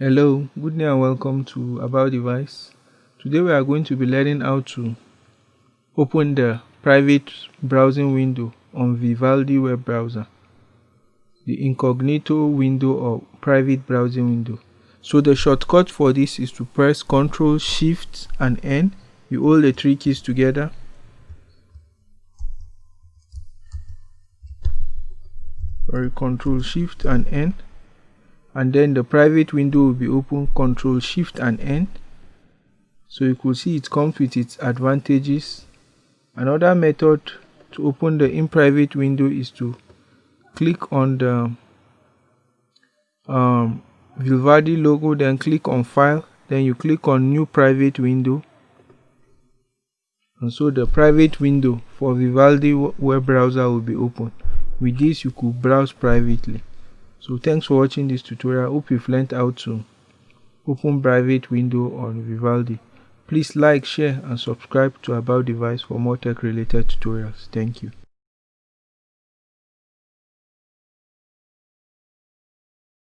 Hello, good day and welcome to About Device. Today we are going to be learning how to open the private browsing window on Vivaldi web browser. The incognito window or private browsing window. So the shortcut for this is to press Ctrl Shift and N. You hold the three keys together. Sorry, Ctrl Shift and N and then the private window will be open control shift and n so you could see it comes with its advantages. Another method to open the in private window is to click on the um, Vivaldi logo then click on file then you click on new private window. And so the private window for Vivaldi web browser will be open. With this you could browse privately so thanks for watching this tutorial. Hope you've learned how to open private window on vivaldi. Please like share and subscribe to about device for more tech related tutorials. Thank you